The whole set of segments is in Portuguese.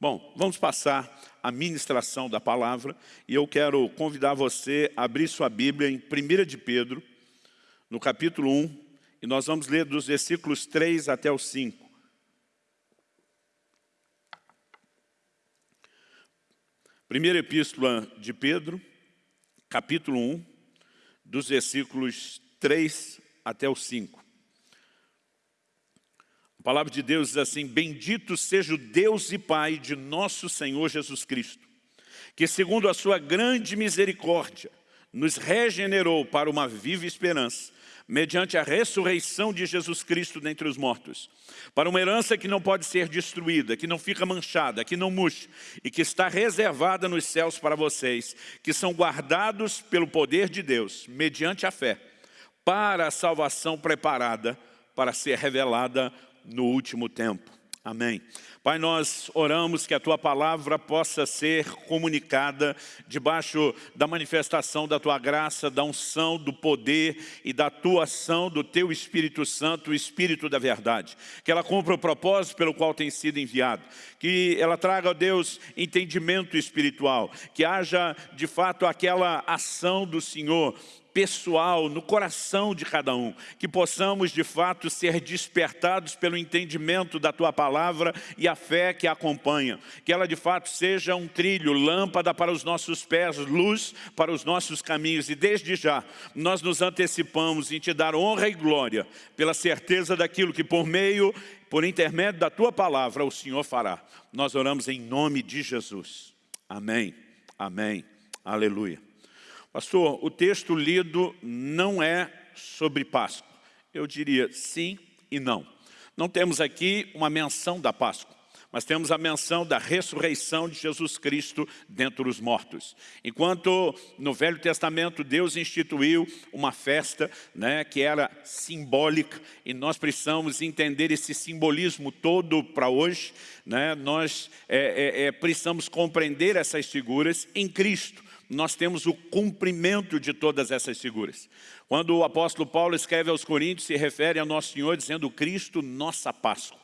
Bom, vamos passar a ministração da palavra e eu quero convidar você a abrir sua Bíblia em 1 de Pedro, no capítulo 1, e nós vamos ler dos versículos 3 até o 5. Primeira epístola de Pedro, capítulo 1, dos versículos 3 até o 5. A palavra de Deus diz assim, Bendito seja o Deus e Pai de nosso Senhor Jesus Cristo, que segundo a sua grande misericórdia, nos regenerou para uma viva esperança, mediante a ressurreição de Jesus Cristo dentre os mortos, para uma herança que não pode ser destruída, que não fica manchada, que não murcha, e que está reservada nos céus para vocês, que são guardados pelo poder de Deus, mediante a fé, para a salvação preparada para ser revelada no último tempo. Amém. Pai, nós oramos que a Tua palavra possa ser comunicada debaixo da manifestação da Tua graça, da unção, do poder e da Tua ação do Teu Espírito Santo, o Espírito da verdade. Que ela cumpra o propósito pelo qual tem sido enviado. Que ela traga, ó Deus, entendimento espiritual. Que haja, de fato, aquela ação do Senhor pessoal, no coração de cada um, que possamos de fato ser despertados pelo entendimento da Tua palavra e a fé que a acompanha, que ela de fato seja um trilho, lâmpada para os nossos pés, luz para os nossos caminhos e desde já nós nos antecipamos em Te dar honra e glória pela certeza daquilo que por meio, por intermédio da Tua palavra o Senhor fará. Nós oramos em nome de Jesus. Amém, amém, aleluia. Pastor, o texto lido não é sobre Páscoa. Eu diria sim e não. Não temos aqui uma menção da Páscoa, mas temos a menção da ressurreição de Jesus Cristo dentre os mortos. Enquanto no Velho Testamento Deus instituiu uma festa né, que era simbólica e nós precisamos entender esse simbolismo todo para hoje, né, nós é, é, é, precisamos compreender essas figuras em Cristo nós temos o cumprimento de todas essas figuras. Quando o apóstolo Paulo escreve aos Coríntios, se refere a Nosso Senhor dizendo Cristo, nossa Páscoa.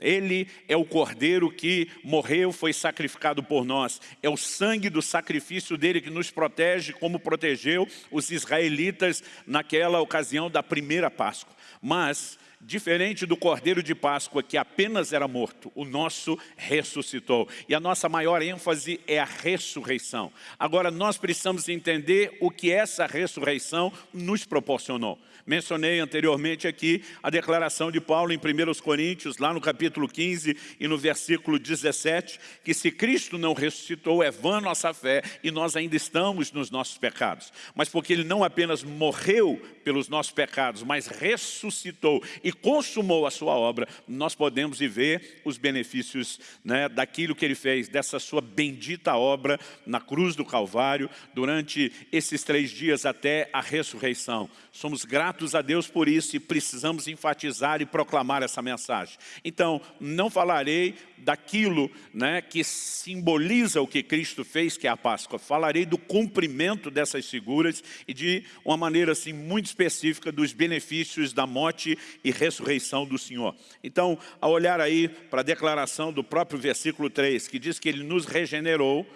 Ele é o Cordeiro que morreu, foi sacrificado por nós. É o sangue do sacrifício dele que nos protege, como protegeu os israelitas naquela ocasião da primeira Páscoa. Mas Diferente do cordeiro de Páscoa, que apenas era morto, o nosso ressuscitou. E a nossa maior ênfase é a ressurreição. Agora, nós precisamos entender o que essa ressurreição nos proporcionou. Mencionei anteriormente aqui a declaração de Paulo em 1 Coríntios, lá no capítulo 15 e no versículo 17, que se Cristo não ressuscitou, é vã nossa fé e nós ainda estamos nos nossos pecados. Mas porque Ele não apenas morreu pelos nossos pecados, mas ressuscitou e consumou a sua obra, nós podemos viver os benefícios né, daquilo que Ele fez, dessa sua bendita obra na cruz do Calvário, durante esses três dias até a ressurreição. Somos gratos a Deus por isso e precisamos enfatizar e proclamar essa mensagem. Então, não falarei daquilo né, que simboliza o que Cristo fez, que é a Páscoa. Falarei do cumprimento dessas figuras e de uma maneira assim, muito específica dos benefícios da morte e ressurreição do Senhor. Então, ao olhar aí para a declaração do próprio versículo 3, que diz que Ele nos regenerou,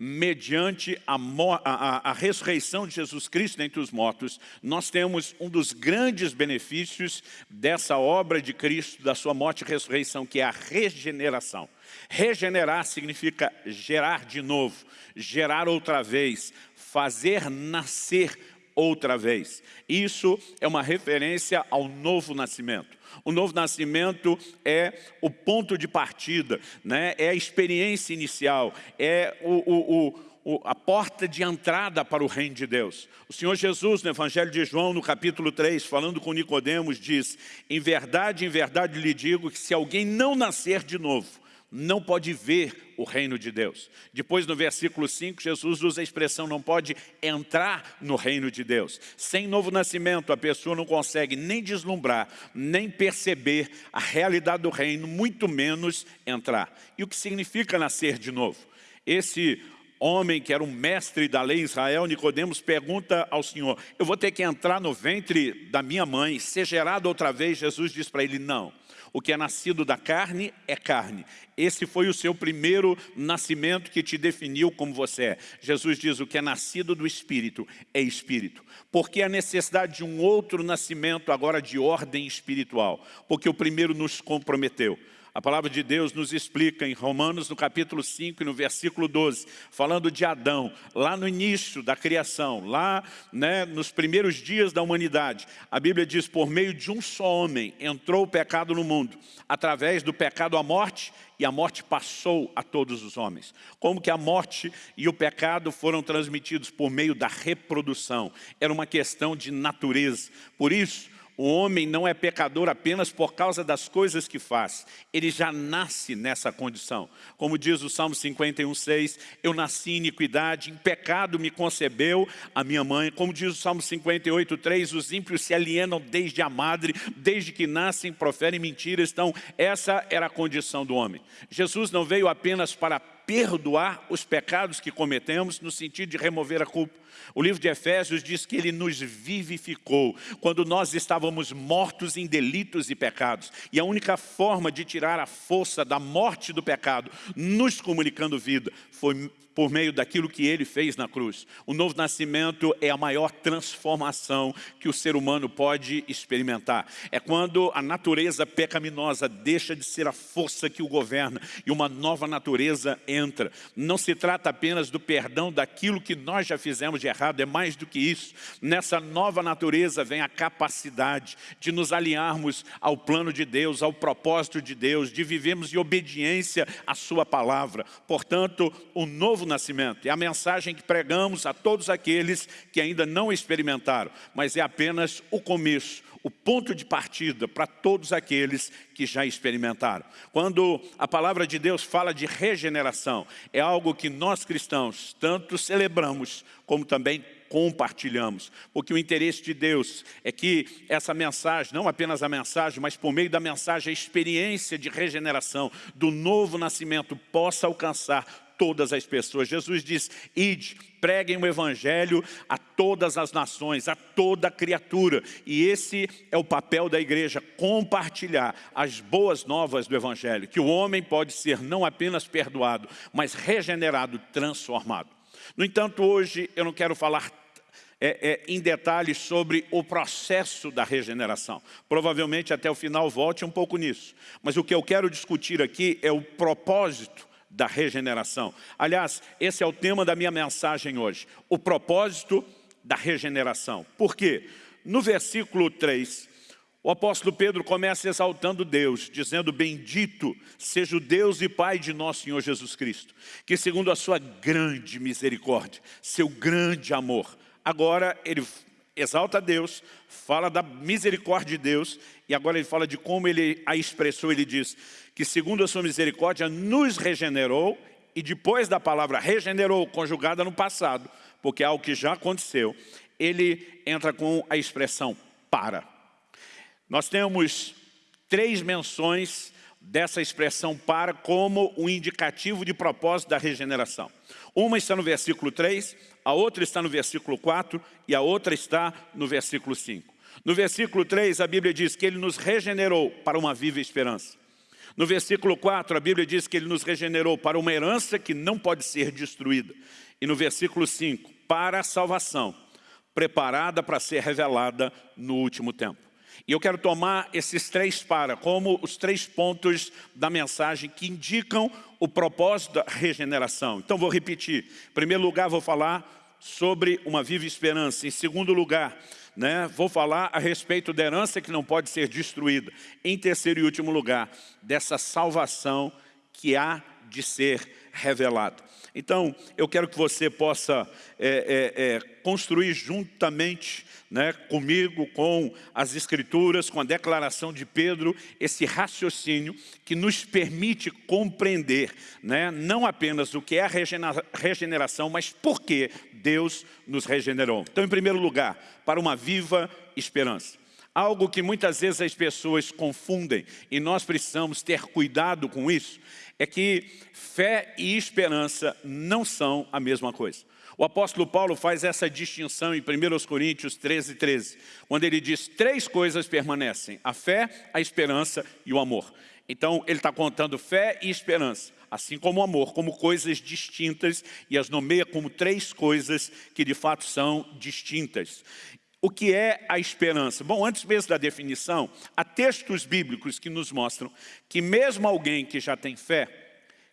mediante a, a, a, ressurreição de Jesus Cristo entre os mortos, nós temos um dos grandes benefícios dessa obra de Cristo, da sua morte e ressurreição, que é a regeneração. Regenerar significa gerar de novo, gerar outra vez, fazer nascer outra vez. Isso é uma referência ao novo nascimento. O novo nascimento é o ponto de partida, né? é a experiência inicial, é o, o, o, a porta de entrada para o reino de Deus. O Senhor Jesus, no Evangelho de João, no capítulo 3, falando com Nicodemos, diz, em verdade, em verdade lhe digo que se alguém não nascer de novo, não pode ver o reino de Deus. Depois, no versículo 5, Jesus usa a expressão não pode entrar no reino de Deus. Sem novo nascimento, a pessoa não consegue nem deslumbrar, nem perceber a realidade do reino, muito menos entrar. E o que significa nascer de novo? Esse homem que era um mestre da lei em Israel, Nicodemos pergunta ao Senhor, eu vou ter que entrar no ventre da minha mãe, ser gerado outra vez? Jesus diz para ele, não. O que é nascido da carne é carne. Esse foi o seu primeiro nascimento que te definiu como você é. Jesus diz, o que é nascido do Espírito é Espírito. Porque a necessidade de um outro nascimento agora de ordem espiritual? Porque o primeiro nos comprometeu. A palavra de Deus nos explica em Romanos, no capítulo 5 e no versículo 12, falando de Adão, lá no início da criação, lá né, nos primeiros dias da humanidade. A Bíblia diz, por meio de um só homem entrou o pecado no mundo, através do pecado a morte, e a morte passou a todos os homens. Como que a morte e o pecado foram transmitidos por meio da reprodução. Era uma questão de natureza. Por isso, o homem não é pecador apenas por causa das coisas que faz. Ele já nasce nessa condição. Como diz o Salmo 51, 6, eu nasci em iniquidade, em pecado me concebeu a minha mãe. Como diz o Salmo 58, 3, os ímpios se alienam desde a madre, desde que nascem, proferem mentiras. Então, essa era a condição do homem. Jesus não veio apenas para perdoar os pecados que cometemos, no sentido de remover a culpa. O livro de Efésios diz que Ele nos vivificou quando nós estávamos mortos em delitos e pecados. E a única forma de tirar a força da morte do pecado, nos comunicando vida, foi por meio daquilo que Ele fez na cruz. O novo nascimento é a maior transformação que o ser humano pode experimentar. É quando a natureza pecaminosa deixa de ser a força que o governa e uma nova natureza entra. Não se trata apenas do perdão daquilo que nós já fizemos de errado, é mais do que isso. Nessa nova natureza vem a capacidade de nos alinharmos ao plano de Deus, ao propósito de Deus, de vivermos em obediência à sua palavra. Portanto, o novo nascimento. É a mensagem que pregamos a todos aqueles que ainda não experimentaram, mas é apenas o começo, o ponto de partida para todos aqueles que já experimentaram. Quando a palavra de Deus fala de regeneração, é algo que nós cristãos tanto celebramos como também compartilhamos. Porque o interesse de Deus é que essa mensagem, não apenas a mensagem, mas por meio da mensagem, a experiência de regeneração, do novo nascimento, possa alcançar todas as pessoas. Jesus diz, ide, preguem o Evangelho a todas as nações, a toda criatura. E esse é o papel da igreja, compartilhar as boas novas do Evangelho, que o homem pode ser não apenas perdoado, mas regenerado, transformado. No entanto, hoje eu não quero falar é, é, em detalhes sobre o processo da regeneração. Provavelmente até o final volte um pouco nisso. Mas o que eu quero discutir aqui é o propósito da regeneração. Aliás, esse é o tema da minha mensagem hoje, o propósito da regeneração. Por quê? No versículo 3, o apóstolo Pedro começa exaltando Deus, dizendo, bendito seja o Deus e Pai de nosso Senhor Jesus Cristo, que segundo a sua grande misericórdia, seu grande amor, agora ele exalta Deus, fala da misericórdia de Deus, e agora ele fala de como ele a expressou, ele diz que segundo a sua misericórdia nos regenerou, e depois da palavra regenerou, conjugada no passado, porque é algo que já aconteceu, ele entra com a expressão para. Nós temos três menções dessa expressão para como um indicativo de propósito da regeneração. Uma está no versículo 3, a outra está no versículo 4 e a outra está no versículo 5. No versículo 3, a Bíblia diz que Ele nos regenerou para uma viva esperança. No versículo 4, a Bíblia diz que Ele nos regenerou para uma herança que não pode ser destruída. E no versículo 5, para a salvação, preparada para ser revelada no último tempo. E eu quero tomar esses três para, como os três pontos da mensagem que indicam o propósito da regeneração. Então vou repetir. Em primeiro lugar, vou falar sobre uma viva esperança. Em segundo lugar, né, vou falar a respeito da herança que não pode ser destruída. Em terceiro e último lugar, dessa salvação que há de ser revelada. Então, eu quero que você possa é, é, é, construir juntamente né, comigo, com as Escrituras, com a declaração de Pedro, esse raciocínio que nos permite compreender né, não apenas o que é a regeneração, mas por que Deus nos regenerou. Então, em primeiro lugar, para uma viva esperança. Algo que muitas vezes as pessoas confundem e nós precisamos ter cuidado com isso, é que fé e esperança não são a mesma coisa. O apóstolo Paulo faz essa distinção em 1 Coríntios 13, 13, quando ele diz três coisas permanecem, a fé, a esperança e o amor. Então ele está contando fé e esperança, assim como o amor, como coisas distintas e as nomeia como três coisas que de fato são distintas. O que é a esperança? Bom, antes mesmo da definição, há textos bíblicos que nos mostram que mesmo alguém que já tem fé,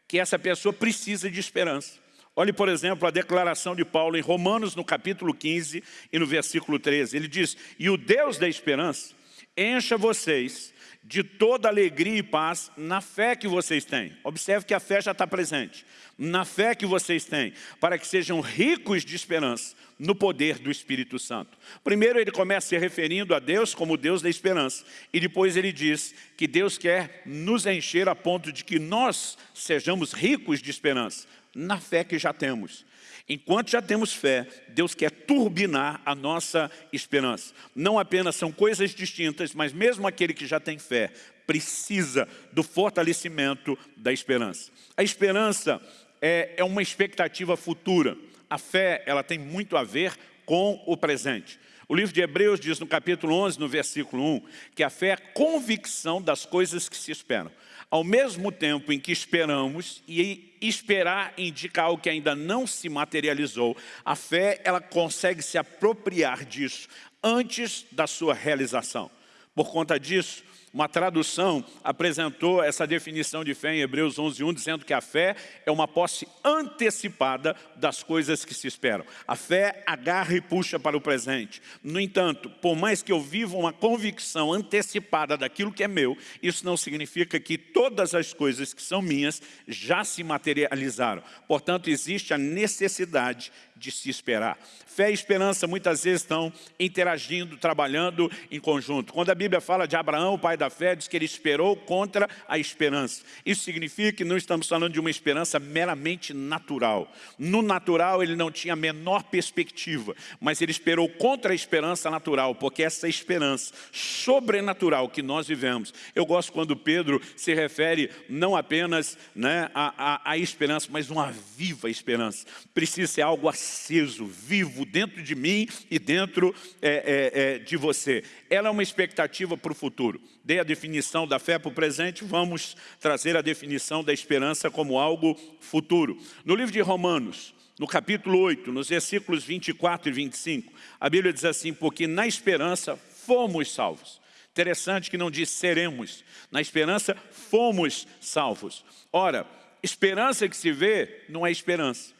que essa pessoa precisa de esperança. Olhe, por exemplo, a declaração de Paulo em Romanos, no capítulo 15 e no versículo 13. Ele diz, e o Deus da esperança encha vocês de toda alegria e paz na fé que vocês têm. Observe que a fé já está presente. Na fé que vocês têm, para que sejam ricos de esperança no poder do Espírito Santo. Primeiro ele começa se referindo a Deus como Deus da esperança. E depois ele diz que Deus quer nos encher a ponto de que nós sejamos ricos de esperança na fé que já temos. Enquanto já temos fé, Deus quer turbinar a nossa esperança. Não apenas são coisas distintas, mas mesmo aquele que já tem fé precisa do fortalecimento da esperança. A esperança é, é uma expectativa futura. A fé ela tem muito a ver com o presente. O livro de Hebreus diz no capítulo 11, no versículo 1, que a fé é convicção das coisas que se esperam. Ao mesmo tempo em que esperamos, e esperar indica algo que ainda não se materializou, a fé ela consegue se apropriar disso antes da sua realização. Por conta disso, uma tradução apresentou essa definição de fé em Hebreus 11.1, dizendo que a fé é uma posse antecipada das coisas que se esperam. A fé agarra e puxa para o presente. No entanto, por mais que eu viva uma convicção antecipada daquilo que é meu, isso não significa que todas as coisas que são minhas já se materializaram. Portanto, existe a necessidade de se esperar. Fé e esperança muitas vezes estão interagindo, trabalhando em conjunto. Quando a Bíblia fala de Abraão, o pai da fé, diz que ele esperou contra a esperança. Isso significa que não estamos falando de uma esperança meramente natural. No natural ele não tinha a menor perspectiva, mas ele esperou contra a esperança natural, porque essa esperança sobrenatural que nós vivemos. Eu gosto quando Pedro se refere não apenas né, à, à esperança, mas uma viva esperança. Precisa ser algo assim aceso, vivo dentro de mim e dentro é, é, é, de você. Ela é uma expectativa para o futuro. Dei a definição da fé para o presente, vamos trazer a definição da esperança como algo futuro. No livro de Romanos, no capítulo 8, nos versículos 24 e 25, a Bíblia diz assim, porque na esperança fomos salvos. Interessante que não diz seremos, na esperança fomos salvos. Ora, esperança que se vê não é esperança.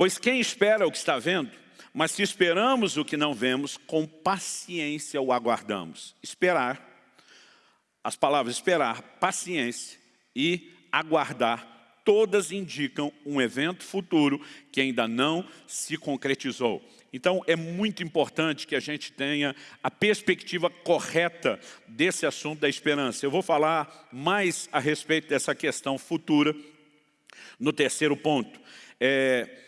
Pois quem espera o que está vendo, mas se esperamos o que não vemos, com paciência o aguardamos. Esperar, as palavras esperar, paciência e aguardar, todas indicam um evento futuro que ainda não se concretizou. Então é muito importante que a gente tenha a perspectiva correta desse assunto da esperança. Eu vou falar mais a respeito dessa questão futura no terceiro ponto. É,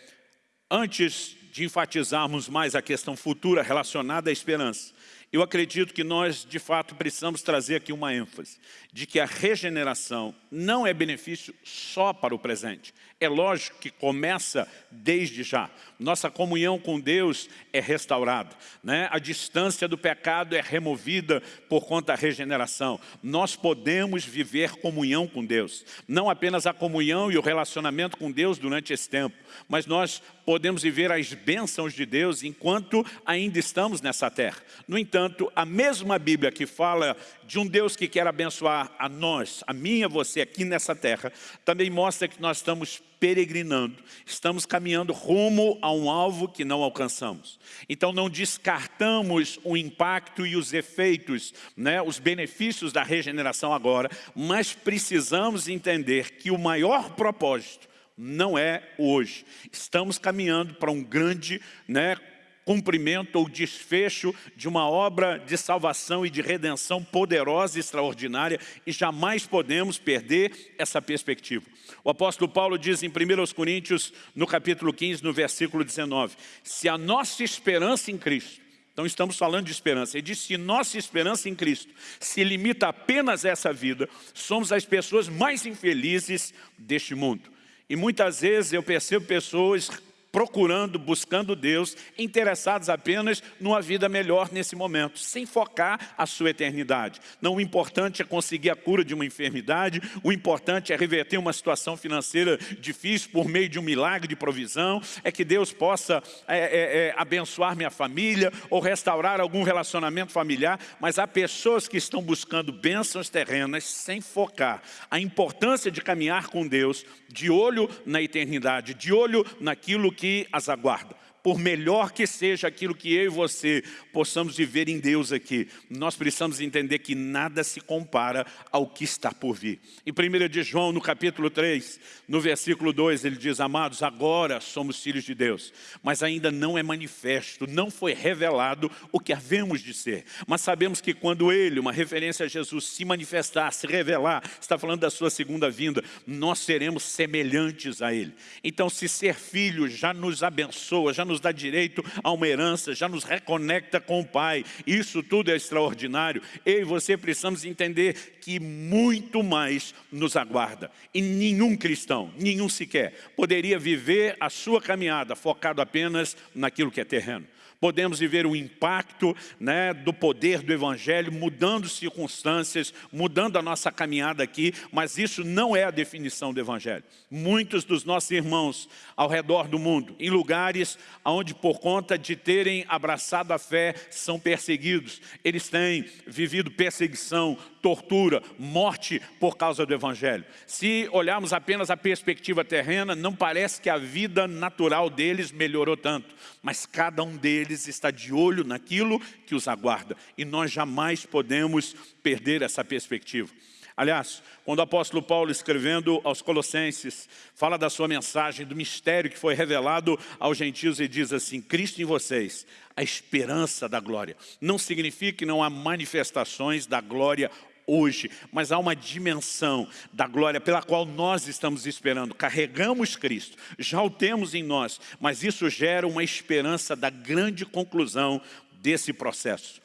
Antes de enfatizarmos mais a questão futura relacionada à esperança, eu acredito que nós, de fato, precisamos trazer aqui uma ênfase de que a regeneração não é benefício só para o presente, é lógico que começa desde já. Nossa comunhão com Deus é restaurada. Né? A distância do pecado é removida por conta da regeneração. Nós podemos viver comunhão com Deus. Não apenas a comunhão e o relacionamento com Deus durante esse tempo, mas nós podemos viver as bênçãos de Deus enquanto ainda estamos nessa terra. No entanto, a mesma Bíblia que fala de um Deus que quer abençoar a nós, a mim e a você aqui nessa terra, também mostra que nós estamos peregrinando, estamos caminhando rumo a um alvo que não alcançamos. Então não descartamos o impacto e os efeitos, né, os benefícios da regeneração agora, mas precisamos entender que o maior propósito não é hoje. Estamos caminhando para um grande né, cumprimento ou desfecho de uma obra de salvação e de redenção poderosa e extraordinária e jamais podemos perder essa perspectiva. O apóstolo Paulo diz em 1 Coríntios, no capítulo 15, no versículo 19, se a nossa esperança em Cristo Então estamos falando de esperança. Ele diz, se nossa esperança em Cristo se limita apenas a essa vida, somos as pessoas mais infelizes deste mundo. E muitas vezes eu percebo pessoas procurando, buscando Deus, interessados apenas numa vida melhor nesse momento, sem focar a sua eternidade. Não o importante é conseguir a cura de uma enfermidade, o importante é reverter uma situação financeira difícil por meio de um milagre de provisão, é que Deus possa é, é, é, abençoar minha família ou restaurar algum relacionamento familiar, mas há pessoas que estão buscando bênçãos terrenas sem focar a importância de caminhar com Deus, de olho na eternidade, de olho naquilo que que as aguarda por melhor que seja aquilo que eu e você possamos viver em Deus aqui, nós precisamos entender que nada se compara ao que está por vir. Em 1 de João, no capítulo 3, no versículo 2, ele diz, amados, agora somos filhos de Deus, mas ainda não é manifesto, não foi revelado o que havemos de ser. Mas sabemos que quando Ele, uma referência a Jesus, se manifestar, se revelar, está falando da sua segunda vinda, nós seremos semelhantes a Ele. Então, se ser filho já nos abençoa, já nos nos dá direito a uma herança, já nos reconecta com o Pai. Isso tudo é extraordinário. Eu e você precisamos entender que muito mais nos aguarda. E nenhum cristão, nenhum sequer, poderia viver a sua caminhada focado apenas naquilo que é terreno podemos viver o impacto né, do poder do Evangelho, mudando circunstâncias, mudando a nossa caminhada aqui, mas isso não é a definição do Evangelho. Muitos dos nossos irmãos ao redor do mundo, em lugares onde por conta de terem abraçado a fé, são perseguidos. Eles têm vivido perseguição, tortura, morte por causa do Evangelho. Se olharmos apenas a perspectiva terrena, não parece que a vida natural deles melhorou tanto, mas cada um deles está de olho naquilo que os aguarda, e nós jamais podemos perder essa perspectiva. Aliás, quando o apóstolo Paulo, escrevendo aos Colossenses, fala da sua mensagem, do mistério que foi revelado aos gentios, e diz assim, Cristo em vocês, a esperança da glória. Não significa que não há manifestações da glória hoje, mas há uma dimensão da glória pela qual nós estamos esperando. Carregamos Cristo, já o temos em nós, mas isso gera uma esperança da grande conclusão desse processo.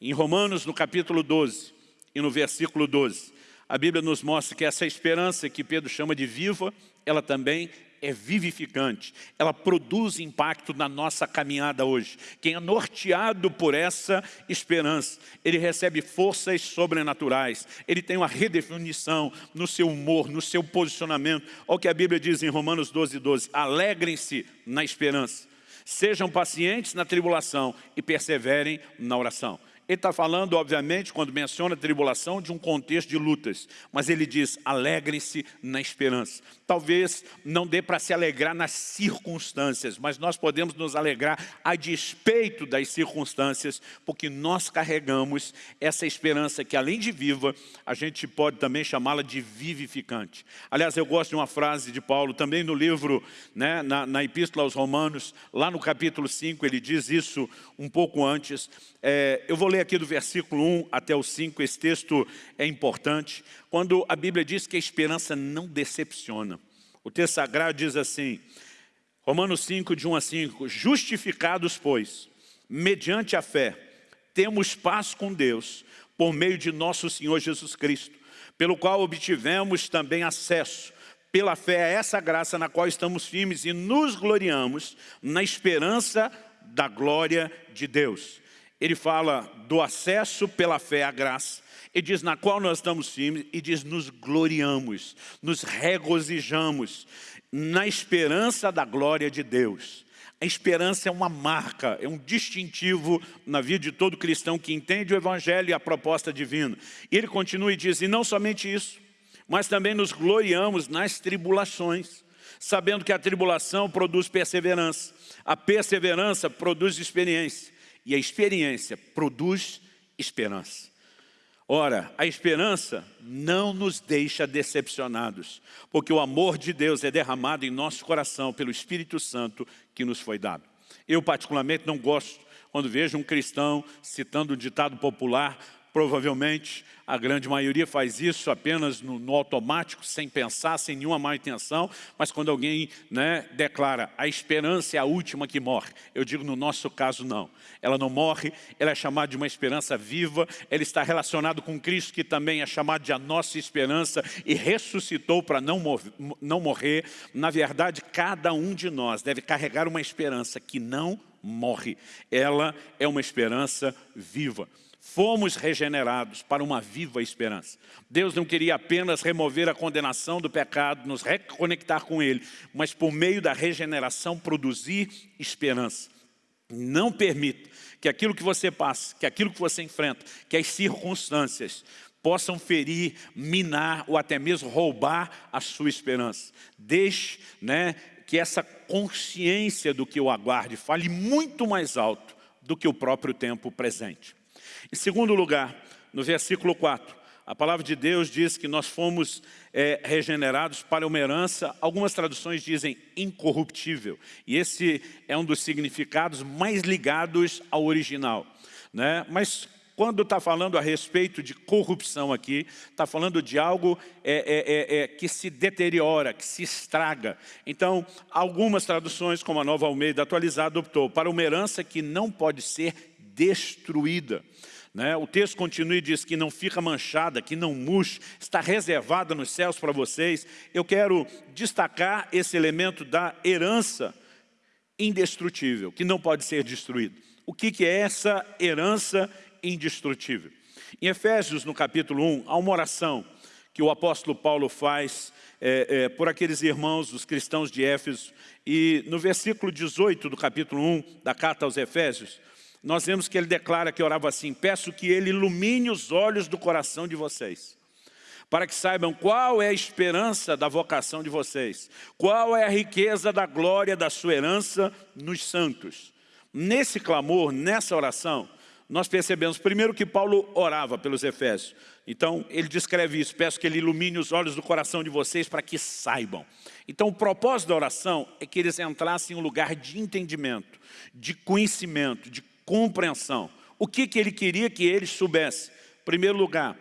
Em Romanos, no capítulo 12 e no versículo 12, a Bíblia nos mostra que essa esperança que Pedro chama de viva, ela também é vivificante, ela produz impacto na nossa caminhada hoje. Quem é norteado por essa esperança, ele recebe forças sobrenaturais, ele tem uma redefinição no seu humor, no seu posicionamento. Olha o que a Bíblia diz em Romanos 12, 12, alegrem-se na esperança, sejam pacientes na tribulação e perseverem na oração. Ele está falando, obviamente, quando menciona tribulação, de um contexto de lutas. Mas ele diz, alegrem-se na esperança. Talvez não dê para se alegrar nas circunstâncias, mas nós podemos nos alegrar a despeito das circunstâncias, porque nós carregamos essa esperança que, além de viva, a gente pode também chamá-la de vivificante. Aliás, eu gosto de uma frase de Paulo, também no livro, né, na, na Epístola aos Romanos, lá no capítulo 5, ele diz isso um pouco antes. É, eu vou ler aqui do versículo 1 até o 5, esse texto é importante, quando a Bíblia diz que a esperança não decepciona. O texto sagrado diz assim, Romanos 5, de 1 a 5, Justificados, pois, mediante a fé, temos paz com Deus, por meio de nosso Senhor Jesus Cristo, pelo qual obtivemos também acesso, pela fé a essa graça na qual estamos firmes e nos gloriamos na esperança da glória de Deus ele fala do acesso pela fé à graça, e diz na qual nós estamos firmes, e diz nos gloriamos, nos regozijamos na esperança da glória de Deus. A esperança é uma marca, é um distintivo na vida de todo cristão que entende o Evangelho e a proposta divina. E ele continua e diz, e não somente isso, mas também nos gloriamos nas tribulações, sabendo que a tribulação produz perseverança, a perseverança produz experiência, e a experiência produz esperança. Ora, a esperança não nos deixa decepcionados, porque o amor de Deus é derramado em nosso coração pelo Espírito Santo que nos foi dado. Eu particularmente não gosto quando vejo um cristão citando um ditado popular, provavelmente a grande maioria faz isso apenas no, no, automático, sem pensar, sem nenhuma má intenção, mas quando alguém né, declara a esperança é a última que morre, eu digo no nosso caso não. Ela não morre, ela é chamada de uma esperança viva, ela está relacionada com Cristo, que também é chamado de a nossa esperança e ressuscitou para não, mor não morrer. Na verdade, cada um de nós deve carregar uma esperança que não morre. Ela é uma esperança viva. Fomos regenerados para uma viva esperança. Deus não queria apenas remover a condenação do pecado, nos reconectar com Ele, mas por meio da regeneração produzir esperança. Não permita que aquilo que você passa, que aquilo que você enfrenta, que as circunstâncias possam ferir, minar ou até mesmo roubar a sua esperança. Deixe né, que essa consciência do que o aguarde fale muito mais alto do que o próprio tempo presente. Em segundo lugar, no versículo 4, a palavra de Deus diz que nós fomos é, regenerados para uma herança, algumas traduções dizem incorruptível, e esse é um dos significados mais ligados ao original. Né? Mas quando está falando a respeito de corrupção aqui, está falando de algo é, é, é, é, que se deteriora, que se estraga. Então, algumas traduções, como a Nova Almeida atualizada, optou para uma herança que não pode ser destruída. Né? O texto continua e diz que não fica manchada, que não murcha, está reservada nos céus para vocês. Eu quero destacar esse elemento da herança indestrutível, que não pode ser destruído. O que, que é essa herança indestrutível? Em Efésios, no capítulo 1, há uma oração que o apóstolo Paulo faz é, é, por aqueles irmãos, os cristãos de Éfeso. E no versículo 18 do capítulo 1 da carta aos Efésios, nós vemos que ele declara que orava assim, peço que ele ilumine os olhos do coração de vocês, para que saibam qual é a esperança da vocação de vocês, qual é a riqueza da glória da sua herança nos santos. Nesse clamor, nessa oração, nós percebemos primeiro que Paulo orava pelos Efésios. Então, ele descreve isso, peço que ele ilumine os olhos do coração de vocês para que saibam. Então, o propósito da oração é que eles entrassem em um lugar de entendimento, de conhecimento, de compreensão. O que, que ele queria que eles soubessem? Em primeiro lugar,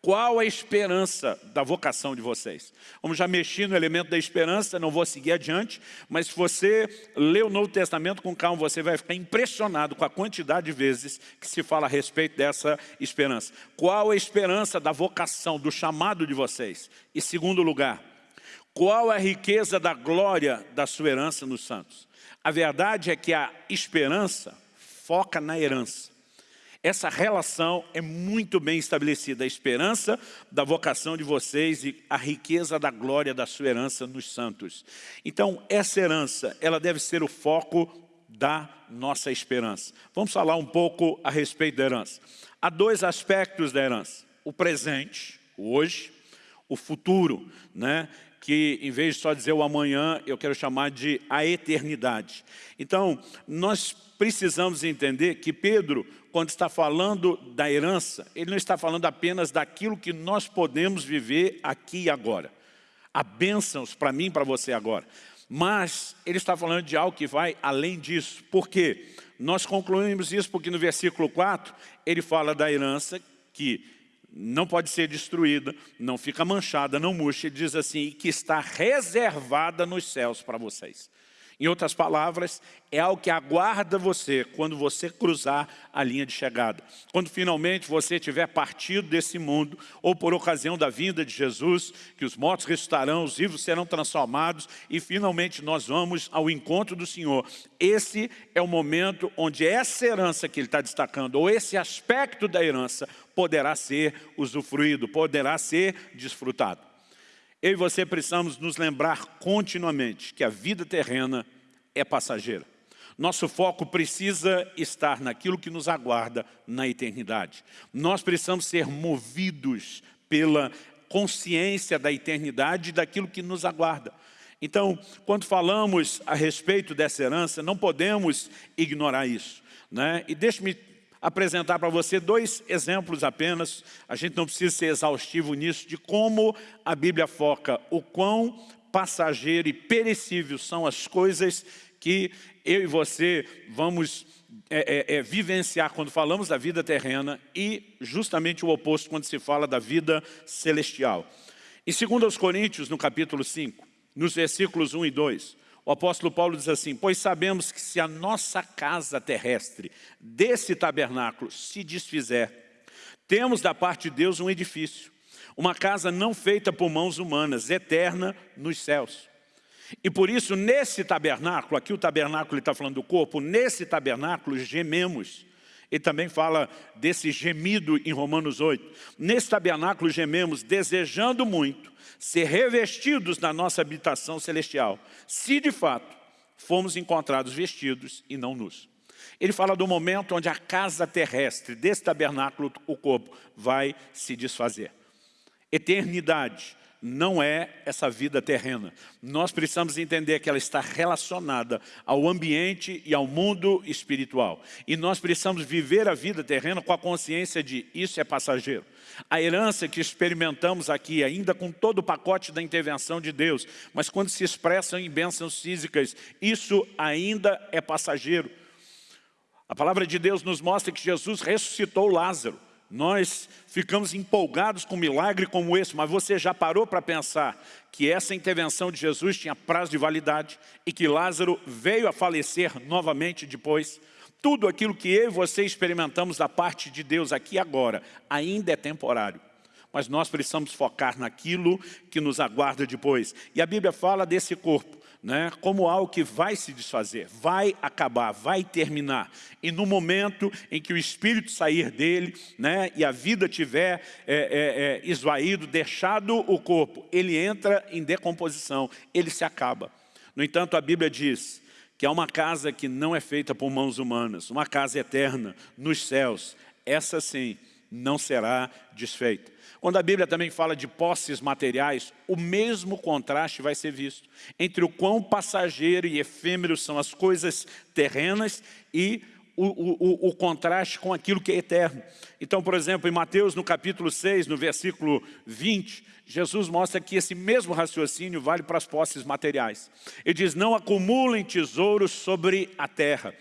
qual a esperança da vocação de vocês? Vamos já mexer no elemento da esperança, não vou seguir adiante, mas se você ler o Novo Testamento com calma, você vai ficar impressionado com a quantidade de vezes que se fala a respeito dessa esperança. Qual a esperança da vocação, do chamado de vocês? E segundo lugar, qual a riqueza da glória da sua herança nos santos? A verdade é que a esperança foca na herança. Essa relação é muito bem estabelecida, a esperança da vocação de vocês e a riqueza da glória da sua herança nos santos. Então, essa herança, ela deve ser o foco da nossa esperança. Vamos falar um pouco a respeito da herança. Há dois aspectos da herança. O presente, o hoje, o futuro, né? Que em vez de só dizer o amanhã, eu quero chamar de a eternidade. Então, nós precisamos entender que Pedro, quando está falando da herança, ele não está falando apenas daquilo que nós podemos viver aqui e agora. Há bênçãos para mim e para você agora. Mas ele está falando de algo que vai além disso. Por quê? Nós concluímos isso porque no versículo 4, ele fala da herança que não pode ser destruída, não fica manchada, não murcha. Ele diz assim, que está reservada nos céus para vocês. Em outras palavras, é algo que aguarda você quando você cruzar a linha de chegada. Quando finalmente você tiver partido desse mundo, ou por ocasião da vinda de Jesus, que os mortos ressuscitarão, os vivos serão transformados e finalmente nós vamos ao encontro do Senhor. Esse é o momento onde essa herança que ele está destacando, ou esse aspecto da herança, poderá ser usufruído, poderá ser desfrutado. Eu e você precisamos nos lembrar continuamente que a vida terrena é passageira. Nosso foco precisa estar naquilo que nos aguarda na eternidade. Nós precisamos ser movidos pela consciência da eternidade e daquilo que nos aguarda. Então, quando falamos a respeito dessa herança, não podemos ignorar isso. Né? E deixe-me apresentar para você dois exemplos apenas, a gente não precisa ser exaustivo nisso, de como a Bíblia foca o quão passageiro e perecível são as coisas que eu e você vamos é, é, é, vivenciar quando falamos da vida terrena e justamente o oposto quando se fala da vida celestial. Em 2 Coríntios, no capítulo 5, nos versículos 1 e 2, o apóstolo Paulo diz assim, pois sabemos que se a nossa casa terrestre desse tabernáculo se desfizer, temos da parte de Deus um edifício, uma casa não feita por mãos humanas, eterna nos céus. E por isso, nesse tabernáculo, aqui o tabernáculo está falando do corpo, nesse tabernáculo gememos. Ele também fala desse gemido em Romanos 8. Nesse tabernáculo gememos, desejando muito ser revestidos na nossa habitação celestial, se de fato fomos encontrados vestidos e não nus. Ele fala do momento onde a casa terrestre desse tabernáculo, o corpo, vai se desfazer. Eternidade, não é essa vida terrena. Nós precisamos entender que ela está relacionada ao ambiente e ao mundo espiritual. E nós precisamos viver a vida terrena com a consciência de isso é passageiro. A herança que experimentamos aqui, ainda com todo o pacote da intervenção de Deus, mas quando se expressam em bênçãos físicas, isso ainda é passageiro. A palavra de Deus nos mostra que Jesus ressuscitou Lázaro. Nós ficamos empolgados com um milagre como esse, mas você já parou para pensar que essa intervenção de Jesus tinha prazo de validade e que Lázaro veio a falecer novamente depois? Tudo aquilo que eu e você experimentamos da parte de Deus aqui agora ainda é temporário. Mas nós precisamos focar naquilo que nos aguarda depois. E a Bíblia fala desse corpo né, como algo que vai se desfazer, vai acabar, vai terminar. E no momento em que o espírito sair dele né, e a vida tiver é, é, é, esvaído, deixado o corpo, ele entra em decomposição, ele se acaba. No entanto, a Bíblia diz que é uma casa que não é feita por mãos humanas, uma casa eterna nos céus. Essa sim não será desfeita. Quando a Bíblia também fala de posses materiais, o mesmo contraste vai ser visto entre o quão passageiro e efêmero são as coisas terrenas e o, o, o, contraste com aquilo que é eterno. Então, por exemplo, em Mateus, no capítulo 6, no versículo 20, Jesus mostra que esse mesmo raciocínio vale para as posses materiais. Ele diz, não acumulem tesouros sobre a terra,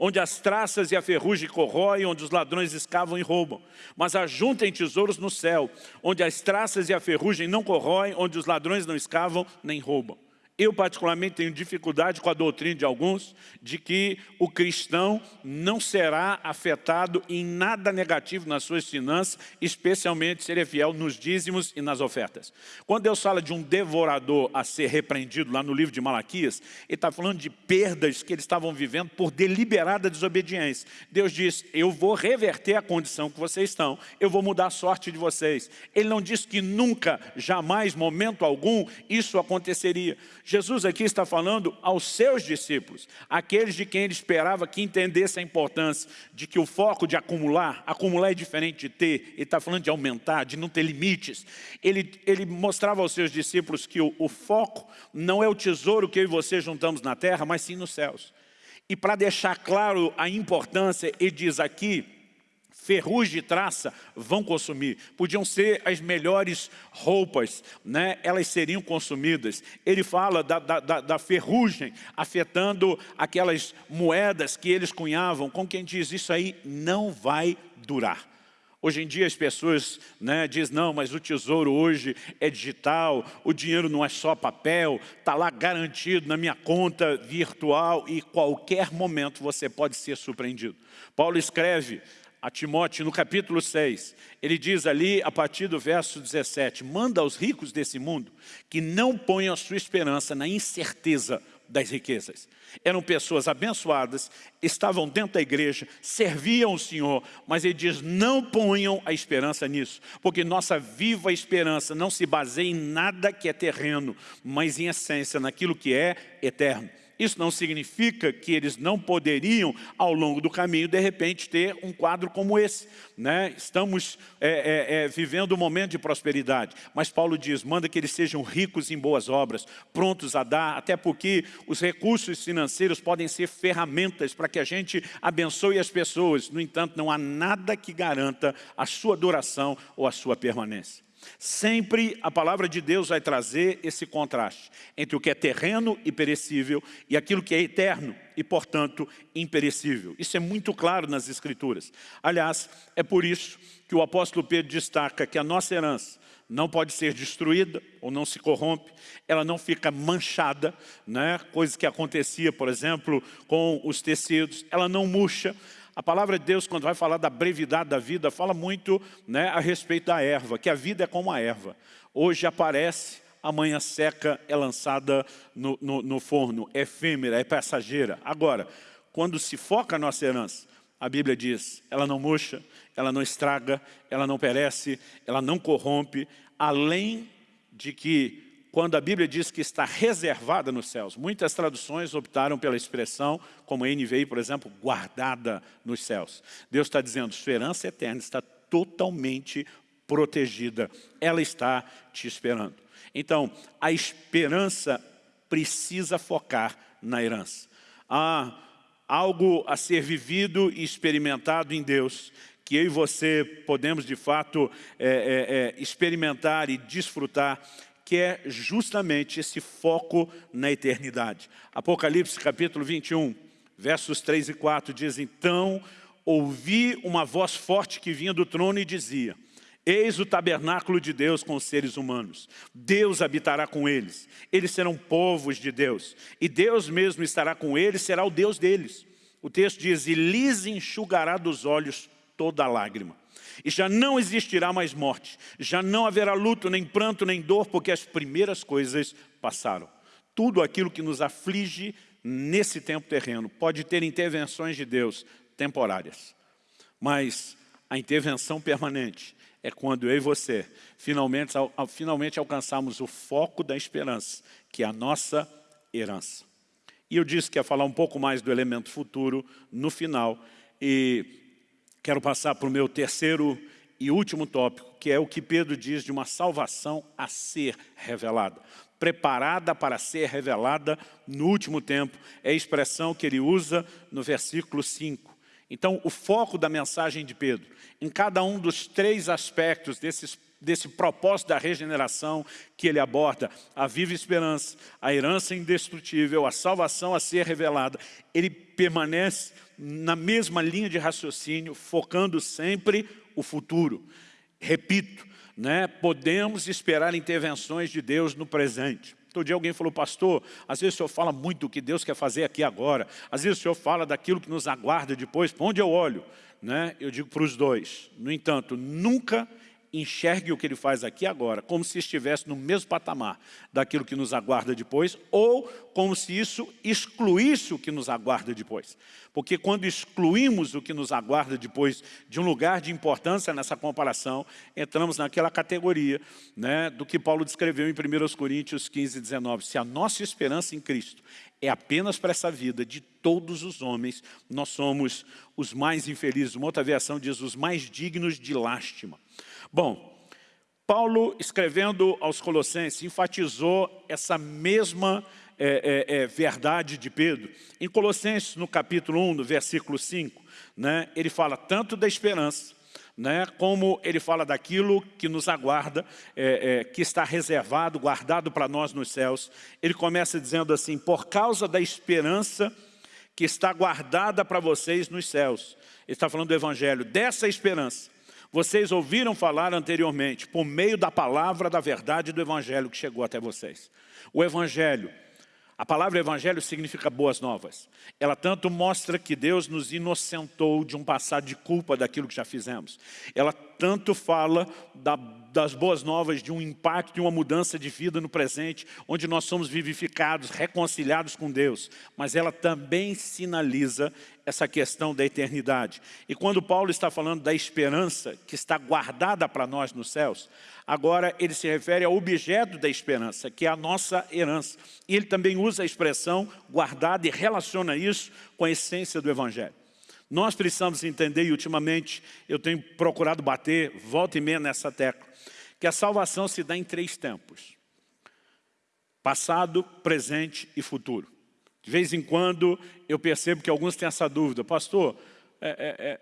onde as traças e a ferrugem corroem, onde os ladrões escavam e roubam. Mas ajuntem tesouros no céu, onde as traças e a ferrugem não corroem, onde os ladrões não escavam nem roubam. Eu particularmente tenho dificuldade com a doutrina de alguns de que o cristão não será afetado em nada negativo nas suas finanças, especialmente se ele é fiel nos dízimos e nas ofertas. Quando Deus fala de um devorador a ser repreendido lá no livro de Malaquias, ele está falando de perdas que eles estavam vivendo por deliberada desobediência. Deus diz, eu vou reverter a condição que vocês estão, eu vou mudar a sorte de vocês. Ele não diz que nunca, jamais, momento algum, isso aconteceria. Jesus aqui está falando aos seus discípulos, aqueles de quem ele esperava que entendesse a importância de que o foco de acumular, acumular é diferente de ter, ele está falando de aumentar, de não ter limites. Ele, ele mostrava aos seus discípulos que o, o foco não é o tesouro que eu e você juntamos na terra, mas sim nos céus. E para deixar claro a importância, ele diz aqui, ferrugem e traça vão consumir. Podiam ser as melhores roupas, né? elas seriam consumidas. Ele fala da, da, da, ferrugem afetando aquelas moedas que eles cunhavam, com quem diz, isso aí não vai durar. Hoje em dia as pessoas né, dizem, não, mas o tesouro hoje é digital, o dinheiro não é só papel, está lá garantido na minha conta virtual e qualquer momento você pode ser surpreendido. Paulo escreve a Timóteo, no capítulo 6, ele diz ali, a partir do verso 17, manda aos ricos desse mundo que não ponham a sua esperança na incerteza das riquezas. Eram pessoas abençoadas, estavam dentro da igreja, serviam o Senhor, mas ele diz, não ponham a esperança nisso, porque nossa viva esperança não se baseia em nada que é terreno, mas em essência naquilo que é eterno. Isso não significa que eles não poderiam, ao longo do caminho, de repente, ter um quadro como esse. Né? Estamos é, é, é, vivendo um momento de prosperidade. Mas Paulo diz, manda que eles sejam ricos em boas obras, prontos a dar, até porque os recursos financeiros podem ser ferramentas para que a gente abençoe as pessoas. No entanto, não há nada que garanta a sua duração ou a sua permanência. Sempre a palavra de Deus vai trazer esse contraste entre o que é terreno e perecível e aquilo que é eterno e, portanto, imperecível. Isso é muito claro nas Escrituras. Aliás, é por isso que o apóstolo Pedro destaca que a nossa herança não pode ser destruída ou não se corrompe, ela não fica manchada, né? coisa que acontecia, por exemplo, com os tecidos, ela não murcha, a palavra de Deus, quando vai falar da brevidade da vida, fala muito né, a respeito da erva, que a vida é como a erva. Hoje aparece, amanhã seca, é lançada no, no, no forno, é efêmera, é passageira. Agora, quando se foca a nossa herança, a Bíblia diz, ela não murcha, ela não estraga, ela não perece, ela não corrompe, além de que quando a Bíblia diz que está reservada nos céus. Muitas traduções optaram pela expressão, como a NVI, por exemplo, guardada nos céus. Deus está dizendo, sua herança eterna está totalmente protegida. Ela está te esperando. Então, a esperança precisa focar na herança. Há algo a ser vivido e experimentado em Deus, que eu e você podemos, de fato, é, é, é, experimentar e desfrutar que é justamente esse foco na eternidade. Apocalipse capítulo 21, versos 3 e 4 diz, Então ouvi uma voz forte que vinha do trono e dizia, Eis o tabernáculo de Deus com os seres humanos. Deus habitará com eles. Eles serão povos de Deus. E Deus mesmo estará com eles, será o Deus deles. O texto diz, e lhes enxugará dos olhos toda lágrima e já não existirá mais morte, já não haverá luto, nem pranto, nem dor, porque as primeiras coisas passaram. Tudo aquilo que nos aflige nesse tempo terreno pode ter intervenções de Deus temporárias, mas a intervenção permanente é quando eu e você finalmente, finalmente alcançamos o foco da esperança, que é a nossa herança. E eu disse que ia falar um pouco mais do elemento futuro no final, e Quero passar para o meu terceiro e último tópico, que é o que Pedro diz de uma salvação a ser revelada. Preparada para ser revelada no último tempo, é a expressão que ele usa no versículo 5. Então, o foco da mensagem de Pedro, em cada um dos três aspectos desses desse propósito da regeneração que ele aborda, a viva esperança, a herança indestrutível, a salvação a ser revelada, ele permanece na mesma linha de raciocínio, focando sempre o futuro. Repito, né, podemos esperar intervenções de Deus no presente. Todo dia alguém falou, pastor, às vezes o senhor fala muito do que Deus quer fazer aqui agora, às vezes o senhor fala daquilo que nos aguarda depois, para onde eu olho? Né? Eu digo para os dois, no entanto, nunca enxergue o que ele faz aqui agora, como se estivesse no mesmo patamar daquilo que nos aguarda depois, ou como se isso excluísse o que nos aguarda depois. Porque quando excluímos o que nos aguarda depois de um lugar de importância nessa comparação, entramos naquela categoria né, do que Paulo descreveu em 1 Coríntios 15, 19. Se a nossa esperança em Cristo é apenas para essa vida de todos os homens, nós somos os mais infelizes. Uma outra versão diz os mais dignos de lástima. Bom, Paulo, escrevendo aos Colossenses, enfatizou essa mesma é, é, é, verdade de Pedro. Em Colossenses, no capítulo 1, no versículo 5, né, ele fala tanto da esperança, né, como ele fala daquilo que nos aguarda, é, é, que está reservado, guardado para nós nos céus. Ele começa dizendo assim, por causa da esperança que está guardada para vocês nos céus. Ele está falando do Evangelho, dessa esperança vocês ouviram falar anteriormente, por meio da palavra da verdade do Evangelho que chegou até vocês. O Evangelho, a palavra Evangelho significa boas novas. Ela tanto mostra que Deus nos inocentou de um passado de culpa daquilo que já fizemos. Ela tanto fala da, das boas novas, de um impacto, de uma mudança de vida no presente, onde nós somos vivificados, reconciliados com Deus. Mas ela também sinaliza essa questão da eternidade. E quando Paulo está falando da esperança que está guardada para nós nos céus, agora ele se refere ao objeto da esperança, que é a nossa herança. E ele também usa a expressão guardada e relaciona isso com a essência do Evangelho. Nós precisamos entender, e ultimamente eu tenho procurado bater, volta e meia nessa tecla, que a salvação se dá em três tempos. Passado, presente e futuro. De vez em quando eu percebo que alguns têm essa dúvida. Pastor, é, é, é,